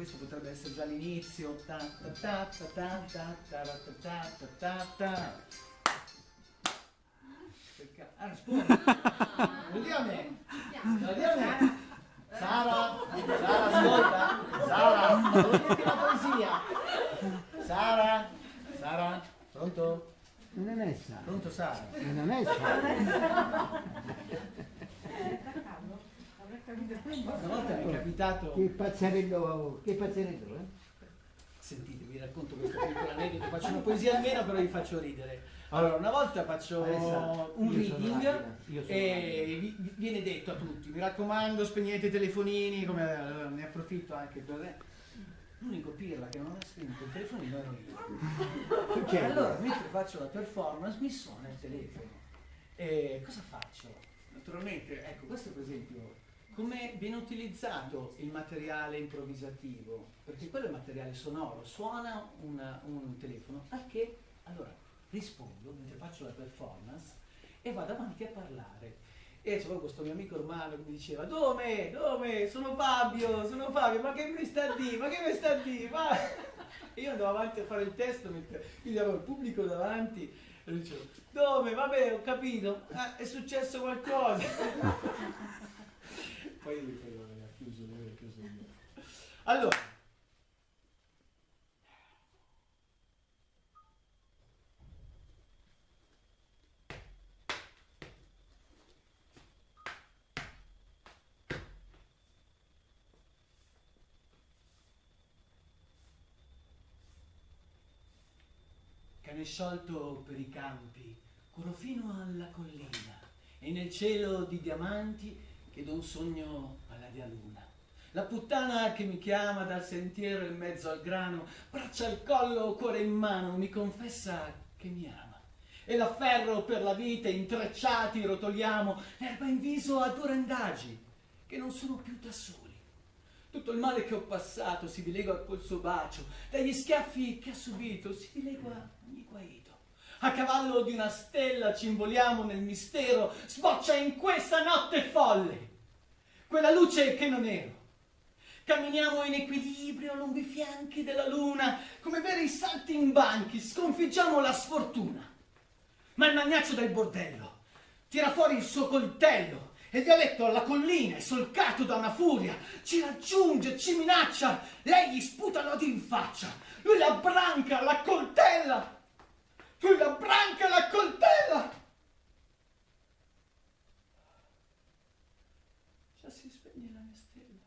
questo potrebbe essere già l'inizio. Ah, scusa. Lo dia a me. Lo dia a me. Sara, Sara, ascolta. Sara, volete la poesia? Sara, Sara, pronto? Non è Sara. Pronto Sara? Non è Sara. Una volta mi è capitato... Che pazzerello, che pazzerello, eh? Sentite, vi racconto questo piccolo aneddoto, faccio una poesia almeno però vi faccio ridere. Allora, una volta faccio Alessandro, un reading e vi- vi- viene detto a tutti, mi raccomando spegnete i telefonini, come allora, ne approfitto anche per... L'unico pirla che non ha spento il telefonino ero io. Succede. Allora, mentre faccio la performance mi suona il telefono. E cosa faccio? Naturalmente, ecco, questo per esempio, come viene utilizzato il materiale improvvisativo? Perché quello è materiale sonoro, suona una- un telefono, al che allora rispondo mentre faccio la performance e vado avanti a parlare. E c'è proprio questo mio amico romano che mi diceva Dove? Dove? Sono Fabio, sono Fabio, ma che mi sta a dire? Ma che mi sta a dire? E io andavo avanti a fare il testo, mentre quindi avevo il pubblico davanti e lui diceva Dove? Vabbè, ho capito, Ah, è successo qualcosa. poi lui vabbè, ha chiuso, lui ha chiuso io. Allora, cane sciolto per i campi, corro fino alla collina e nel cielo di diamanti chiedo un sogno alla dea luna. La puttana che mi chiama dal sentiero in mezzo al grano, braccia al collo, cuore in mano, mi confessa che mi ama. E l'afferro per la vita, intrecciati rotoliamo, l'erba in viso a due randagi, che non sono più da soli. Tutto il male che ho passato si dilegua col suo bacio, dagli schiaffi che ha subito si dilegua ogni guaito. A cavallo di una stella ci involiamo nel mistero, sboccia in questa notte folle quella luce che non ero. Camminiamo in equilibrio lungo i fianchi della luna, come veri salti in banchi, sconfiggiamo la sfortuna. Ma il magnaccio del bordello tira fuori il suo coltello e violetto alla collina è solcato da una furia, ci raggiunge, ci minaccia, lei gli sputa l'odio in faccia, lui la branca, la coltella, lui la branca, la coltella. Già si spegne la mia stella,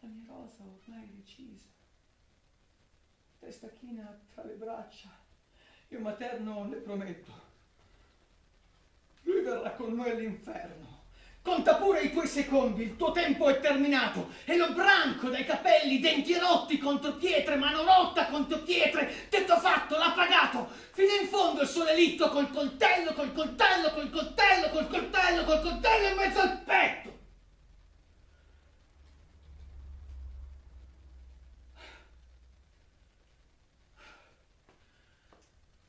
la mia rosa ormai recisa, testa china tra le braccia, io materno le prometto. Lui verrà con noi all'inferno. Conta pure i tuoi secondi, il tuo tempo è terminato. E lo branco dai capelli, denti rotti contro pietre, mano rotta contro pietre. Tetto fatto, l'ha pagato. Fino in fondo il suo delitto col coltello, col coltello, col coltello, col coltello, col coltello in mezzo al petto.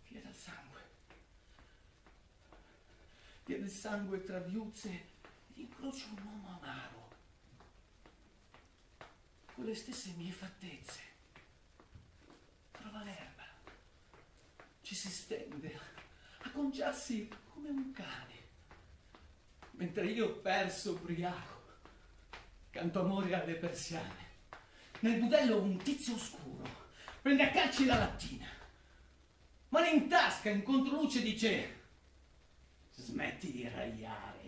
Via dal sangue. Via del sangue tra viuzze incrocio un uomo amaro. Con le stesse mie fattezze. Trova l'erba. Ci si stende a conciarsi come un cane. Mentre io perso ubriaco canto amore alle persiane. Nel budello un tizio oscuro prende a calci la lattina. Mano in tasca, in controluce dice Smetti di ragliare.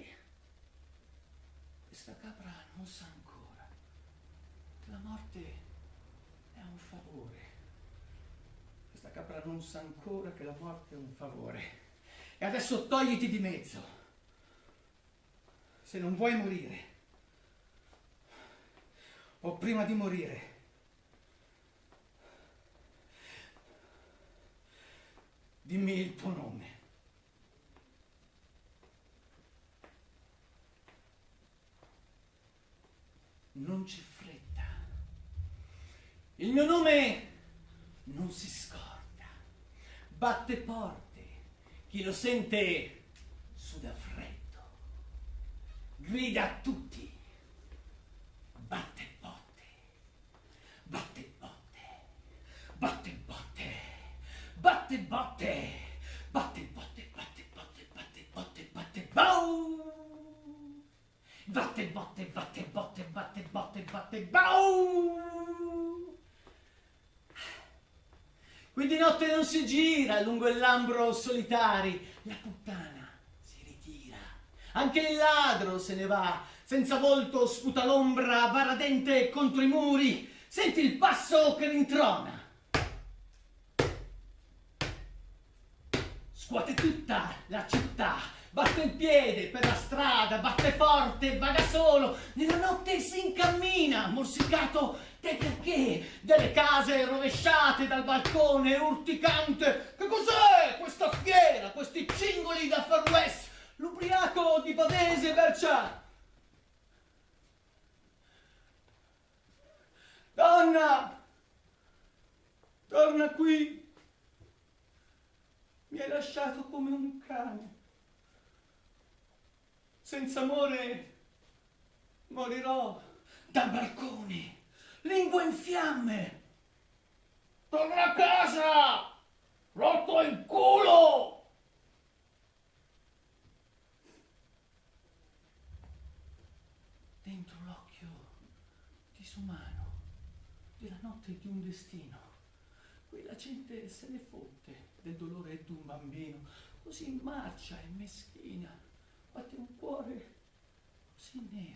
Questa capra non sa ancora. La morte è un favore. Questa capra non sa ancora che la morte è un favore. E adesso togliti di mezzo. Se non vuoi morire. O prima di morire. Dimmi il tuo nome. non c'è fretta. Il mio nome non si scorda, batte porte, chi lo sente suda freddo, grida a tutti, batte porte, batte porte, batte botte, batte botte. notte. Bau! Qui notte non si gira lungo il lambro solitari, la puttana si ritira. Anche il ladro se ne va, senza volto sputa l'ombra varadente contro i muri. Senti il passo che rintrona. Scuote tutta la città batte il piede per la strada, batte forte, vaga solo, nella notte si incammina, morsicato dai perché, delle case rovesciate dal balcone, urticante. Che cos'è questa fiera, questi cingoli da Far West, l'ubriaco di Pavese Bercia? Donna, torna qui. Mi hai lasciato come un cane. Senza amore morirò dal balcone, lingua in fiamme. Torna a casa, rotto il culo. Dentro l'occhio disumano della notte di un destino. Qui la gente se ne fotte del dolore d'un bambino, così marcia e meschina, un così